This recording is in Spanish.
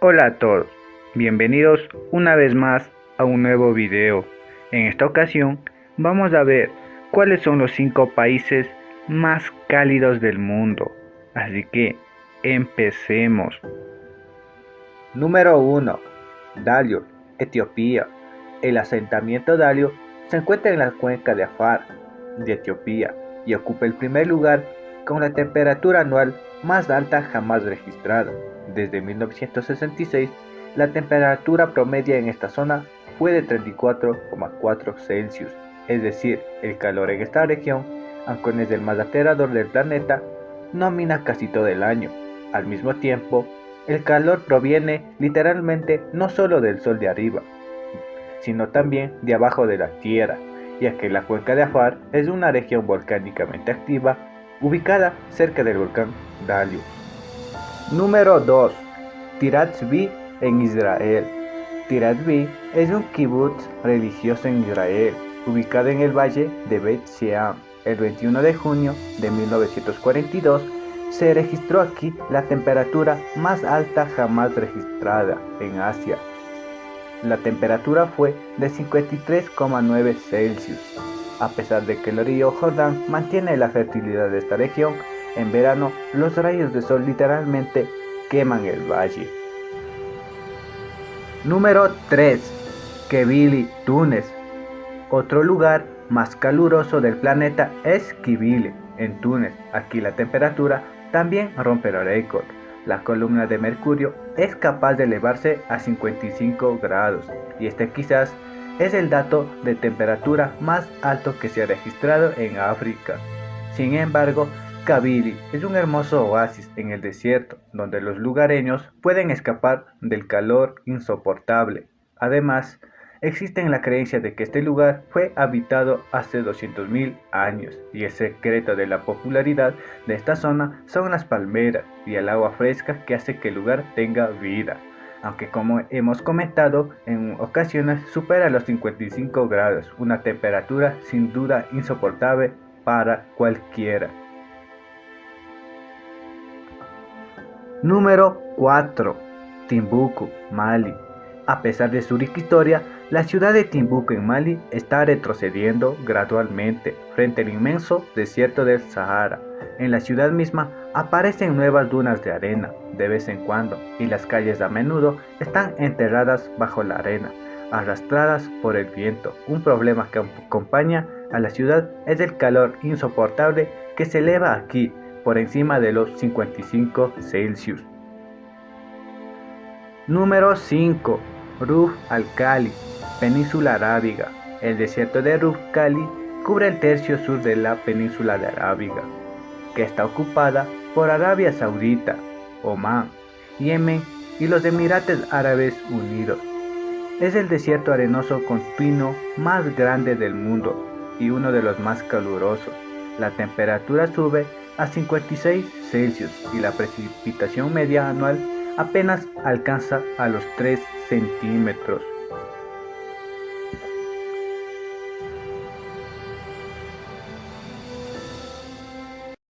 Hola a todos, bienvenidos una vez más a un nuevo video. En esta ocasión vamos a ver cuáles son los 5 países más cálidos del mundo. Así que empecemos. Número 1. Dalio, Etiopía. El asentamiento Dalio se encuentra en la cuenca de Afar, de Etiopía, y ocupa el primer lugar con la temperatura anual más alta jamás registrada. Desde 1966, la temperatura promedia en esta zona fue de 34,4 Celsius, es decir, el calor en esta región, aunque es el más aterrador del planeta, domina casi todo el año. Al mismo tiempo, el calor proviene literalmente no solo del sol de arriba, sino también de abajo de la tierra, ya que la cuenca de Afar es una región volcánicamente activa ubicada cerca del volcán Dalio. Número 2. Tiratzvi en Israel. Tiratzvi es un kibbutz religioso en Israel, ubicado en el valle de Bet Sheam. El 21 de junio de 1942 se registró aquí la temperatura más alta jamás registrada en Asia, la temperatura fue de 53,9 Celsius. A pesar de que el río Jordán mantiene la fertilidad de esta región, en verano los rayos de sol literalmente queman el valle. Número 3. Kibili, Túnez. Otro lugar más caluroso del planeta es Kibili, en Túnez. Aquí la temperatura también rompe el récord la columna de mercurio es capaz de elevarse a 55 grados y este quizás es el dato de temperatura más alto que se ha registrado en África. Sin embargo, Kabili es un hermoso oasis en el desierto donde los lugareños pueden escapar del calor insoportable. Además, Existe la creencia de que este lugar fue habitado hace 200.000 años y el secreto de la popularidad de esta zona son las palmeras y el agua fresca que hace que el lugar tenga vida, aunque como hemos comentado en ocasiones supera los 55 grados, una temperatura sin duda insoportable para cualquiera. Número 4. Timbuktu, Mali. A pesar de su rica historia, la ciudad de Timbuktu en Mali está retrocediendo gradualmente frente al inmenso desierto del Sahara. En la ciudad misma aparecen nuevas dunas de arena de vez en cuando y las calles a menudo están enterradas bajo la arena, arrastradas por el viento. Un problema que acompaña a la ciudad es el calor insoportable que se eleva aquí por encima de los 55 Celsius. Número 5. Ruf al-Khali Península Arábiga. El desierto de Ruf Khali cubre el tercio sur de la península de Arábiga, que está ocupada por Arabia Saudita, Omán, Yemen y los Emiratos Árabes Unidos. Es el desierto arenoso continuo más grande del mundo y uno de los más calurosos. La temperatura sube a 56 Celsius y la precipitación media anual apenas alcanza a los 3 centímetros.